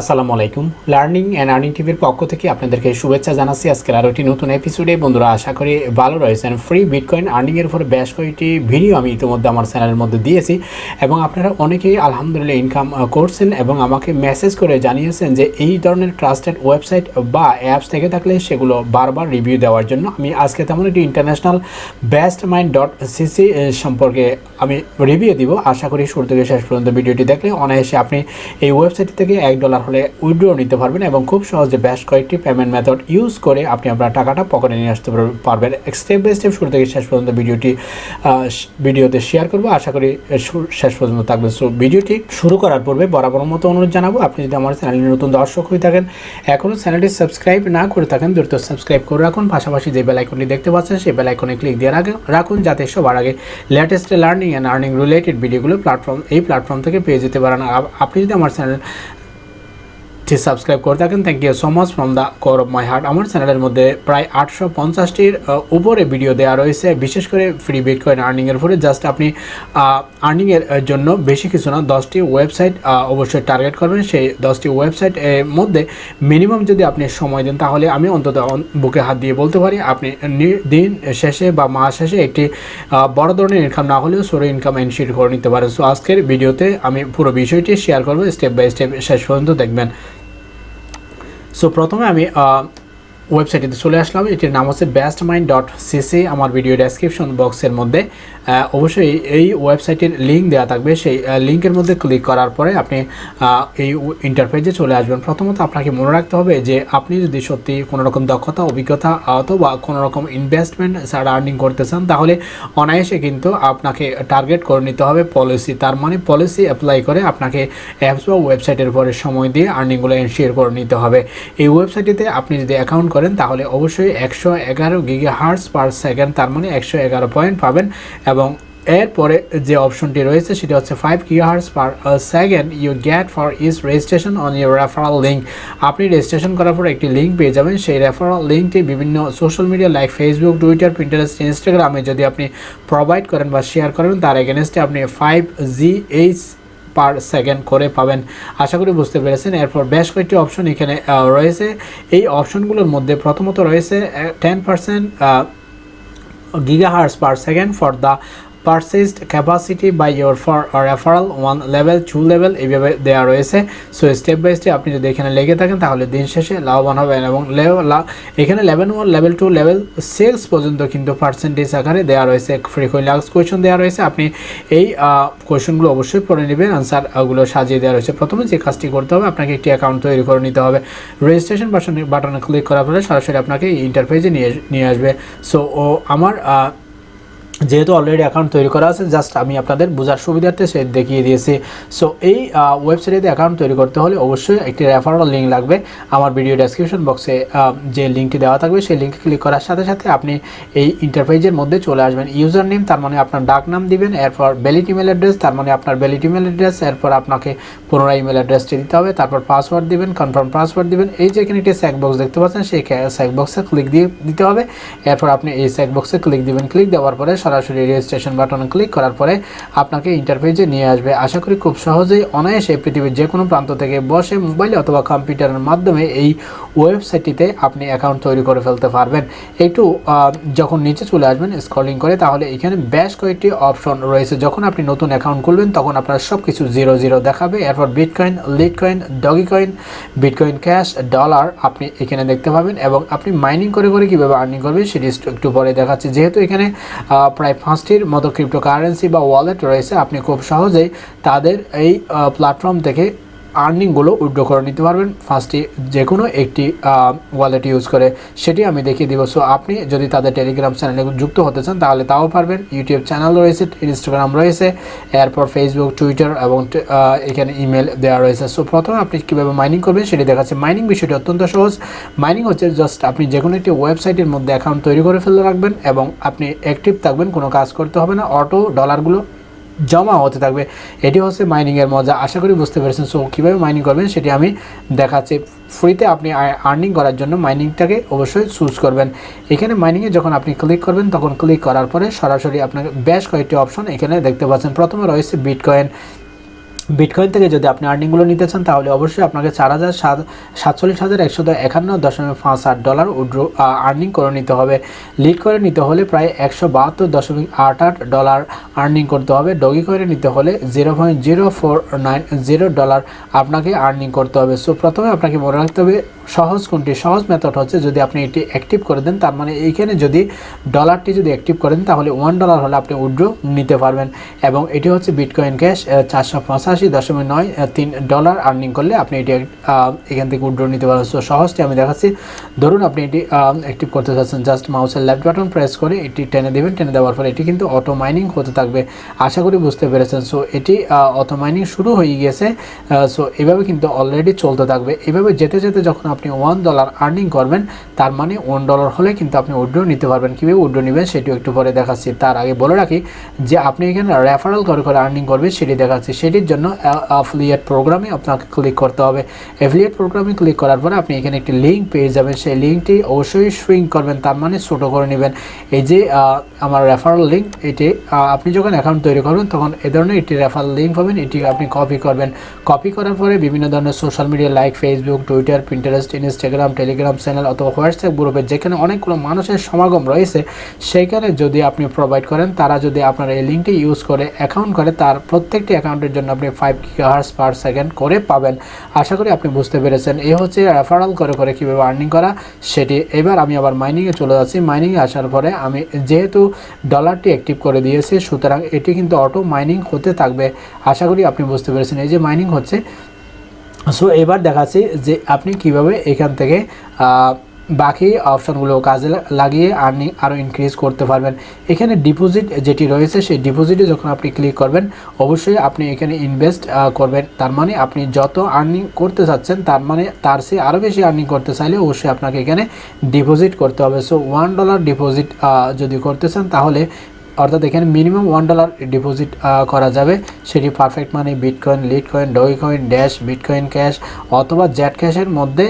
আসসালামু আলাইকুম। Learning and earning টিভির পক্ষ থেকে আপনাদেরকে শুভেচ্ছা জানাচ্ছি। আজকের আরও একটি নতুন এপিসোডে বন্ধুরা, আশা করি ভালো রয়েছেন। ফ্রি বিটকয়েন আর্নিংয়ের উপরে বেশ কয়েকটি ভিডিও আমি ইতিমধ্যে আমার চ্যানেলের মধ্যে দিয়েছি এবং আপনারা অনেকেই আলহামদুলিল্লাহ ইনকাম করছেন এবং আমাকে মেসেজ করে জানিয়েছেন যে এই ধরনের ট্রাস্টেড ওয়েবসাইট বা অ্যাপস থেকে থাকলে সেগুলো বারবার রিভিউ দেওয়ার জন্য আমি আজকে তেমন একটি international best mind dot CC সম্পর্কে আমি রিভিউ দিব। আশা করি শুরু থেকে শেষ পর্যন্ত ভিডিওটি দেখলে অনায়াসে আপনি এই ওয়েবসাইট থেকে এক ডলার হলে উইড্রো নিতে পারবেন এবং খুব সহজে বেশ কয়েকটি পেমেন্ট মেথড ইউজ করে আপনি আপনার টাকাটা পকেটে নিয়ে আসতে পারবেন। স্টেপ বাই স্টেপ শুরু থেকে শেষ পর্যন্ত ভিডিওটি ভিডিওতে শেয়ার করব। আশা করি শেষ পর্যন্ত থাকবে। সো ভিডিওটি শুরু করার পূর্বে বরাবর মতো অনুরোধ জানাব, আপনি যদি আমার চ্যানেলে নতুন দর্শক হয়ে থাকেন এখনও চ্যানেলটি সাবস্ক্রাইব না করে থাকেন, দ্রুত সাবস্ক্রাইব করে রাখুন। পাশাপাশি যে বেলাইকনটি দেখতে পাচ্ছেন, সেই বেলাইকনে ক্লিক দিয়ে রাখুন- রাখুন যাতে সবার আগে latest learning and earning related ভিডিওগুলো প্ল্যাটফর্ম এই প্ল্যাটফর্ম থেকে পেয়ে যেতে পারেন। আপনি যদি আমার চ্যানেল টি সাবস্ক্রাইব করে থাকেন। Thank you so much from the core of my heart আমার চ্যানেলের মধ্যে প্রায় আটশো পঞ্চাশটির উপরে ভিডিও দেওয়া রয়েছে। বিশেষ করে ফ্রি বিট বিটকয়েন আর্নিংয়ের উপরে। জাস্ট আপনি আর্নিংয়ের জন্য বেশি কিছু না, দশটি ওয়েবসাইট অবশ্যই টার্গেট করবেন। সেই দশটি ওয়েবসাইট মধ্যে মিনিমাম যদি আপনি সময় দেন, তাহলে আমি অন্তত বুকে হাত দিয়ে বলতে পারি, আপনি দিন শেষে বা মাস শেষে একটি বড় ধরনের ইনকাম না হলেও সরো ইনকাম এনশিট করে নিতে পারেন। সো আজকের ভিডিওতে আমি পুরো বিষয়টি শেয়ার করব। স্টেপ বাই স্টেপ শেষ পর্যন্ত দেখবেন। সো প্রথমে আমি ওয়েবসাইটিতে চলে আসলাম। এটির নাম হচ্ছে বেস্ট মাইন্ড ডট সিসি আমার ভিডিও ডেসক্রিপশন বক্সের মধ্যে অবশ্যই এই ওয়েবসাইটের লিঙ্ক দেওয়া থাকবে। সেই লিঙ্কের মধ্যে ক্লিক করার পরে আপনি এই ইন্টারফেসে চলে আসবেন। প্রথমত আপনাকে মনে রাখতে হবে যে, আপনি যদি সত্যি কোনো রকম দক্ষতা, অভিজ্ঞতা অথবা কোনো রকম ইনভেস্টমেন্ট ছাড়া আর্নিং করতে চান, তাহলে অনায়াসে কিন্তু আপনাকে টার্গেট করে নিতে হবে পলিসি তার মানে পলিসি অ্যাপ্লাই করে আপনাকে অ্যাপস বা ওয়েবসাইটের উপরে সময় দিয়ে আর্নিংগুলো এনশিওর করে নিতে হবে। এই ওয়েবসাইটটিতে আপনি যদি অ্যাকাউন্ট করেন, তাহলে অবশ্যই একশো এগারো গিগা হার্টস পার সেকেন্ড, তার মানে একশো এগারো পয়েন্ট পাবেন। এবং এরপরে যে অপশনটি রয়েছে, সেটা হচ্ছে five hertz per second you get for each registration on your referral link আপনি রেজিস্ট্রেশন করার পর একটি লিঙ্ক পেয়ে যাবেন। সেই রেফারাল লিঙ্কটি বিভিন্ন social media like Facebook Twitter Pinterest ইনস্টাগ্রামে যদি আপনি প্রোভাইড করেন বা শেয়ার করেন, তার এগেনস্টে আপনি five G H per second করে পাবেন। আশা করি বুঝতে পেরেছেন। এরপর বেশ কয়েকটি অপশন এখানে রয়েছে। এই অপশনগুলোর মধ্যে প্রথমত রয়েছে ten percent gigahertz per second for the purchased capacity by your for or one level two level এইভাবে দেওয়া রয়েছে। সো স্টেপ বাই স্টেপ আপনি যদি এখানে লেগে থাকেন, তাহলে দিন শেষে লাভবান হবেন এবং এখানে level one level two level six পর্যন্ত কিন্তু পার্সেন্টেজ আকারে দেওয়া রয়েছে। ফ্রিকোয়েন্ট লাক্স কোয়েশন দেওয়া রয়েছে। আপনি এই কোয়েশনগুলো অবশ্যই পড়ে নেবেন আনসারগুলো সাজিয়ে দেওয়া রয়েছে। প্রথমে যে কাজটি করতে হবে, আপনাকে একটি অ্যাকাউন্ট তৈরি করে নিতে হবে। রেজিস্ট্রেশন বাটনে ক্লিক করার পরে সরাসরি আপনাকে ইন্টারফেসে নিয়ে নিয়ে আসবে। সো ও, আমার যেহেতু অলরেডি অ্যাকাউন্ট তৈরি করা আছে জাস্ট আমি আপনাদের বোঝার সুবিধার্থে সে দেখিয়ে দিয়েছি। সো এই ওয়েবসাইটে অ্যাকাউন্ট তৈরি করতে হলে অবশ্যই একটি রেফারেল লিঙ্ক লাগবে। আমার ভিডিও ডেসক্রিপশন বক্সে যে লিঙ্কটি দেওয়া থাকবে, সেই লিঙ্কে ক্লিক করার সাথে সাথে আপনি এই ইন্টারফেসের মধ্যে চলে আসবেন। ইউজার নেম তার মানে আপনার ডাক নাম দিবেন, এরপর ভ্যালিড ইমেল অ্যাড্রেস তার মানে আপনার ভ্যালিড ইমেল অ্যাড্রেস এরপর আপনাকে পুনরায় ইমেল অ্যাড্রেসটি দিতে হবে, তারপর পাসওয়ার্ড দিবেন কনফার্ম পাসওয়ার্ড দিবেন। এই যে এখানে একটি বক্স দেখতে পাচ্ছেন, সেই বক্সে ক্লিক দিয়ে দিতে হবে। এরপর আপনি এই বক্সে ক্লিক দিবেন। ক্লিক দেওয়ার পরে সরাসরি রেজিস্ট্রেশন বাটন ক্লিক করার পরে আপনাকে ইন্টারফেসে নিয়ে আসবে। আশা করি খুব সহজেই অনায়াসে পৃথিবীর যে কোনো প্রান্ত থেকে বসে মোবাইল অথবা কম্পিউটারের মাধ্যমে এই ওয়েবসাইটটিতে আপনি অ্যাকাউন্ট তৈরি করে ফেলতে পারবেন। একটু যখন নিচে চলে আসবেন স্ক্রলিং করে, তাহলে এখানে বেশ কয়েকটি অপশন রয়েছে। যখন আপনি নতুন অ্যাকাউন্ট খুলবেন, তখন আপনার সব কিছু জিরো জিরো দেখাবে। এরপর bitcoin Litecoin Dogecoin bitcoin cash dollar আপনি এখানে দেখতে পাবেন এবং আপনি মাইনিং করে করে কীভাবে আর্নিং করবেন, সেটি একটু পরে দেখাচ্ছি। যেহেতু এখানে প্রায় পাঁচটির মতো ক্রিপ্টোকারেন্সি বা ওয়ালেট রয়েছে। আপনি খুব সহজেই তাদের এই প্ল্যাটফর্ম থেকে আর্নিংগুলো উইড্রো করে নিতে পারবেন। ফার্স্টে যে কোনো একটি ওয়ালেট ইউজ করে সেটি আমি দেখিয়ে দিব। সো আপনি যদি তাদের টেলিগ্রাম চ্যানেলে যুক্ত হতে চান, তাহলে তাও পারবেন। ইউটিউব চ্যানেল রয়েছে ইনস্টাগ্রাম রয়েছে, এরপর ফেসবুক টুইটার এবং এখানে ইমেল দেওয়া রয়েছে। সো প্রথমে আপনি কীভাবে মাইনিং করবেন সেটি দেখাচ্ছে। মাইনিং বিষয়টি অত্যন্ত সহজ। মাইনিং হচ্ছে জাস্ট আপনি যে কোনো একটি ওয়েবসাইটের মধ্যে অ্যাকাউন্ট তৈরি করে ফেলে রাখবেন এবং আপনি অ্যাক্টিভ থাকবেন, কোনো কাজ করতে হবে না। অটো ডলারগুলো জমা হতে থাকবে। এটি হচ্ছে মাইনিংয়ের মজা। আশা করি বুঝতে পেরেছেন। সো কীভাবে মাইনিং করবেন সেটি আমি দেখাচ্ছি। ফ্রিতে আপনি আর্নিং করার জন্য মাইনিংটাকে অবশ্যই চুজ করবেন। এখানে মাইনিংয়ে যখন আপনি ক্লিক করবেন, তখন ক্লিক করার পরে সরাসরি আপনাকে বেশ কয়েকটি অপশন এখানে দেখতে পাচ্ছেন। প্রথমে রয়েছে বিটকয়েন বিটকয়েন থেকে যদি আপনি আর্নিংগুলো নিতে চান, তাহলে অবশ্যই আপনাকে চার হাজার সাত, সাতচল্লিশ হাজার একশো একান্ন দশমিক পাঁচ আট ডলার উড্রো আর্নিং করে নিতে হবে। লিড করে নিতে হলে প্রায় একশো বাহাত্তর দশমিক আট আট ডলার আর্নিং করতে হবে। ডগি করে নিতে হলে zero point zero four nine zero dollar আপনাকে আর্নিং করতে হবে। সো প্রথমে আপনাকে মনে রাখতে হবে, সহজ কোনটি? সহজ মেথড হচ্ছে যদি আপনি এটি অ্যাক্টিভ করে দেন, তার মানে এইখানে যদি ডলারটি যদি অ্যাক্টিভ করেন, তাহলে ওয়ান ডলার হলে আপনি উড্রো নিতে পারবেন। এবং এটি হচ্ছে বিটকয়েন ক্যাশ চারশো পঁচাশি দশমিক নয় তিন ডলার আর্নিং করলে আপনি এটি এখান থেকে উড্রো নিতে পারবেন সো সহজটি আমি দেখাচ্ছি। ধরুন আপনি এটি অ্যাক্টিভ করতে চাচ্ছেন জাস্ট মাউসের লেফট বাটন প্রেস করে এটি টেনে দেবেন। টেনে দেওয়ার পরে এটি কিন্তু অটো মাইনিং হতে থাকবে। আশা করি বুঝতে পেরেছেন। সো এটি অটো মাইনিং শুরু হয়ে গিয়েছে। সো এভাবে কিন্তু অলরেডি চলতে থাকবে। এভাবে যেতে যেতে যখন আপনি ওয়ান ডলার আর্নিং করবেন, তার মানে ওয়ান ডলার হলে কিন্তু আপনি উড্রো নিতে পারবেন। কীভাবে উড্রো নেবেন সেটিও একটু পরে দেখাচ্ছি। তার আগে বলে রাখি যে, আপনি এখানে রেফারেল করে করে আর্নিং করবেন, সেটি দেখাচ্ছি। সেটির জন্য অ্যাফিলিয়েট প্রোগ্রামে আপনাকে ক্লিক করতে হবে। অ্যাফিলিয়েট প্রোগ্রামে ক্লিক করার পরে আপনি এখানে একটি লিঙ্ক পেয়ে যাবেন। সেই লিঙ্কটি অবশ্যই সুইং করবেন, তার মানে ছোটো করে নেবেন। এই যে আমার রেফারেল লিঙ্ক এটি আপনি যখন অ্যাকাউন্ট তৈরি করবেন, তখন এ ধরনের একটি রেফারেল লিঙ্ক পাবেন। এটি আপনি কপি করবেন। কপি করার পরে বিভিন্ন ধরনের social media like Facebook Twitter Pinterest Instagram Telegram channel অথবা হোয়াটসঅ্যাপ গ্রুপে যেখানে অনেকগুলো মানুষের সমাগম রয়েছে সেইখানে যদি আপনি প্রোভাইড করেন, তারা যদি আপনার এই লিঙ্কটি ইউজ করে অ্যাকাউন্ট করে, তার প্রত্যেকটি অ্যাকাউন্টের জন্য আপনি ফাইভ হার্স পার সেকেন্ড করে পাবেন। আশা করি আপনি বুঝতে পেরেছেন। এই হচ্ছে রেফারাল করে করে কীভাবে আর্নিং করা, সেটি। এবার আমি আবার মাইনিংয়ে চলে যাচ্ছি। মাইনিংয়ে আসার পরে আমি যেহেতু ডলারটি অ্যাক্টিভ করে দিয়েছি, সুতরাং এটি কিন্তু অটো মাইনিং হতে থাকবে। আশা করি আপনি বুঝতে পেরেছেন। এই যে মাইনিং হচ্ছে সো এবার দেখাচ্ছি যে আপনি কীভাবে এখান থেকে বাকি অপশানগুলো কাজে লাগিয়ে আর্নিং আরও ইনক্রিজ করতে পারবেন। এখানে ডিপোজিট যেটি রয়েছে, সেই ডিপোজিটে যখন আপনি ক্লিক করবেন, অবশ্যই আপনি এখানে ইনভেস্ট করবেন। তার মানে আপনি যত আর্নিং করতে চাচ্ছেন, তার মানে তার সে আরও বেশি আর্নিং করতে চাইলে অবশ্যই আপনাকে এখানে ডিপোজিট করতে হবে। সো ওয়ান ডলার ডিপোজিট যদি করতে চান, তাহলে অর্থাৎ এখানে মিনিমাম ওয়ান ডলার ডিপোজিট করা যাবে। সেটি Perfect Money bitcoin Litecoin Dogecoin Dash bitcoin cash অথবা জ্যাট ক্যাশের মধ্যে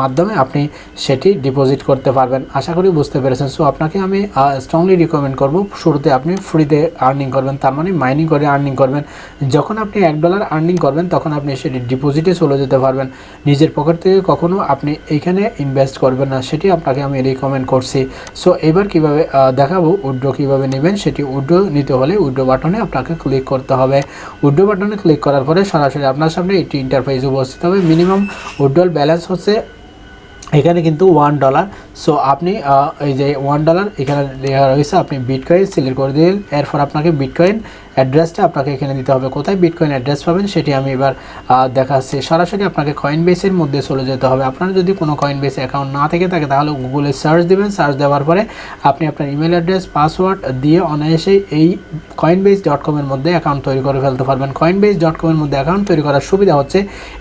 মাধ্যমে আপনি সেটি ডিপোজিট করতে পারবেন। আশা করি বুঝতে পেরেছেন। সো আপনাকে আমি স্ট্রংলি রিকমেন্ড করব। শুরুতে আপনি ফ্রিতে আর্নিং করবেন। তার মানে মাইনিং করে আর্নিং করবেন। যখন আপনি এক ডলার আর্নিং করবেন, তখন আপনি সেটি ডিপোজিটে চলে যেতে পারবেন। নিজের পকেট থেকে কখনো আপনি এইখানে ইনভেস্ট করবেন না। সেটি আপনাকে আমি রিকমেন্ড করছি। সো এবার কীভাবে দেখাবো উড্রো কীভাবে নেবেন। নেবেন সেটি উড্রো নিতে হলে উড্রো বাটনে আপনাকে ক্লিক করতে হবে। উড্রো বাটনে ক্লিক করার পরে সরাসরি আপনার সামনে একটি ইন্টারফেস উপস্থিত হবে। মিনিমাম উড্রোল ব্যালেন্স হচ্ছে এখানে কিন্তু ওয়ান ডলার সো আপনি এই যে ওয়ান ডলার এখানে রয়েছে, আপনি বিটকয়েন সিলেক্ট করে দিলেন। এরপর আপনাকে বিটকয়েন অ্যাড্রেসটা আপনাকে এখানে দিতে হবে। কোথায় বিটকয়েন অ্যাড্রেস পাবেন সেটি আমি এবার দেখাচ্ছি। সরাসরি আপনাকে কয়েন বেসের মধ্যে চলে যেতে হবে। আপনার যদি কোনো কয়েন বেস অ্যাকাউন্ট না থেকে থাকে, তাহলে গুগলে সার্চ দেবেন। সার্চ দেওয়ার পরে আপনি আপনার ইমেল অ্যাড্রেস পাসওয়ার্ড দিয়ে অনায়াসেই এই কয়েন বেস ডট কমের মধ্যে অ্যাকাউন্ট তৈরি করে ফেলতে পারবেন। কয়েন বেস ডট কমের মধ্যে অ্যাকাউন্ট তৈরি করার সুবিধা হচ্ছে,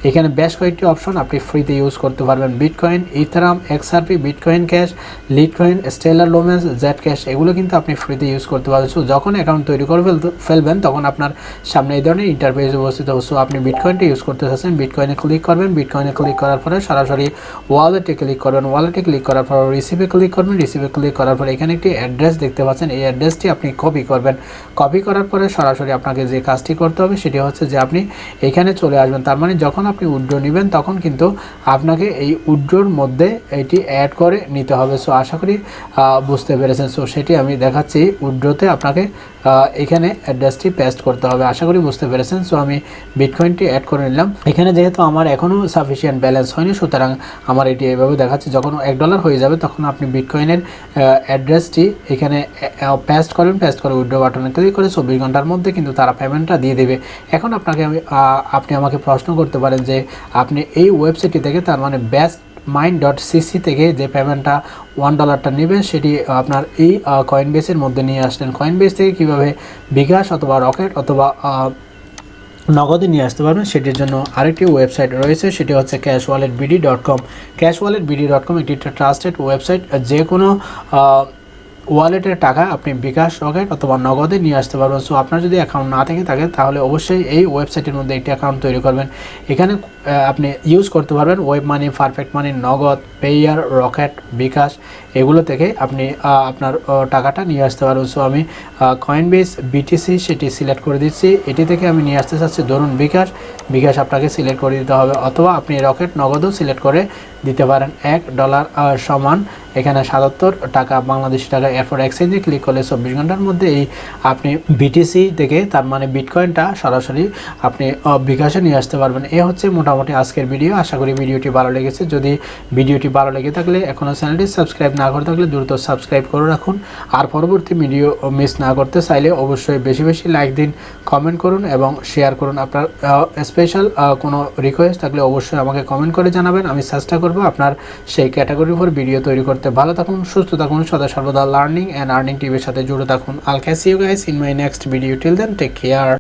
এখানে বেশ কয়েকটি অপশন আপনি ফ্রিতে ইউজ করতে পারবেন। Bitcoin Ethereum XRP bitcoin cash Litecoin Stellar Lumens Z cash এগুলো কিন্তু আপনি ফ্রিতে ইউজ করতে পারবেন। যখন অ্যাকাউন্ট তৈরি করে ফেলতে ফেলবেন, তখন আপনার সামনে এই ধরনের ইন্টারফেস উপস্থিত সো আপনি বিটকয়েনটা ইউজ করতে চাচ্ছেন বিটকয়েনে ক্লিক করবেন বিটকয়েনে ক্লিক করার পরে সরাসরি ওয়ালেটে ক্লিক করবেন ওয়ালেটে ক্লিক করার পর রিসিভে ক্লিক করবেন রিসিভে ক্লিক করার পরে এখানে একটি অ্যাড্রেস দেখতে পাচ্ছেন, এই অ্যাড্রেসটি আপনি কপি করবেন। কপি করার পরে সরাসরি আপনাকে যে কাজটি করতে হবে সেটি হচ্ছে যে আপনি এখানে চলে আসবেন, তার মানে যখন আপনি উড্রো নেবেন তখন কিন্তু আপনাকে এই উড্রোর মধ্যে এটি অ্যাড করে নিতে হবে। সো আশা করি বুঝতে পেরেছেন। সো সেটি আমি দেখাচ্ছি উড্রোতে আপনাকে এখানে অ্যাড্রেসটি পেস্ট করতে হবে। আশা করি বুঝতে পেরেছেন। সো আমি বিটকয়েনটি অ্যাড করে নিলাম। এখানে যেহেতু আমার এখনও সাফিসিয়েন্ট ব্যালেন্স হয়নি, সুতরাং আমার এটি এভাবে দেখাচ্ছে, যখন এক ডলার হয়ে যাবে, তখন আপনি বিটকয়েনের অ্যাড্রেসটি এখানে পেস্ট করেন পেস্ট করে উইড্রো বাটনে ক্লিক করে চব্বিশ ঘণ্টার মধ্যে কিন্তু তারা পেমেন্টটা দিয়ে দেবে। এখন আপনাকে আমি আপনি আমাকে প্রশ্ন করতে পারেন যে, আপনি এই ওয়েবসাইটটি থেকে তার মানে বেস্ট মাইন্ড ডট সিসি থেকে যে পেমেন্টটা ওয়ান ডলারটা নেবেন, সেটি আপনার এই কয়েন বেসের মধ্যে নিয়ে আসলেন। কয়েন বেস থেকে কীভাবে বিকাশ অথবা রকেট অথবা নগদে নিয়ে আসতে পারবেন, সেটির জন্য আরেকটি ওয়েবসাইট রয়েছে, সেটি হচ্ছে cash wallet BD dot com cash wallet BD dot com একটি ট্রাস্টেড ওয়েবসাইট যে কোনো ওয়ালেটের টাকা আপনি বিকাশ রকেট অথবা নগদে নিয়ে আসতে পারবেন। সো আপনার যদি অ্যাকাউন্ট না থেকে থাকে, তাহলে অবশ্যই এই ওয়েবসাইটের মধ্যে একটি অ্যাকাউন্ট তৈরি করবেন। এখানে আপনি ইউজ করতে পারবেন ওয়েব মানি পারফেক্ট মানি নগদ পেয়ার রকেট বিকাশ, এগুলো থেকে আপনি আপনার টাকাটা নিয়ে আসতে পারবেন। সো আমি কয়েন বেস বিটিসি সেটি সিলেক্ট করে দিচ্ছি। এটি থেকে আমি নিয়ে আসতে চাচ্ছি, ধরুন বিকাশ বিকাশ আপনাকে সিলেক্ট করে দিতে হবে। অথবা আপনি রকেট নগদও সিলেক্ট করে দিতে পারেন। এক ডলার সমান এখানে সাতাত্তর টাকা বাংলাদেশি টাকা এরপর এক্সচেঞ্জে ক্লিক করলে চব্বিশ ঘণ্টার মধ্যে এই আপনি বিটিসি থেকে তার মানে বিটকয়েনটা সরাসরি আপনি বিকাশে নিয়ে আসতে পারবেন। এ হচ্ছে মোটামুটি আজকের ভিডিও। আশা করি ভিডিওটি ভালো লেগেছে। যদি ভিডিওটি ভালো লেগে থাকলে এখনও চ্যানেলটি সাবস্ক্রাইব না করে থাকলে দ্রুত সাবস্ক্রাইব করে রাখুন। আর পরবর্তী ভিডিও মিস না করতে চাইলে অবশ্যই বেশি বেশি লাইক দিন কমেন্ট করুন এবং শেয়ার করুন। আপনার স্পেশাল কোনো রিকোয়েস্ট থাকলে অবশ্যই আমাকে কমেন্ট করে জানাবেন। আমি চেষ্টা করব আপনার সেই ক্যাটাগরির উপর ভিডিও তৈরি করতে ভালো থাকুন, সুস্থ থাকুন, সদা সর্বদা লার্নিং অ্যান্ড আর্নিং টিভির সাথে জুড়ে থাকুন। আল Casio guys in my next video till then take care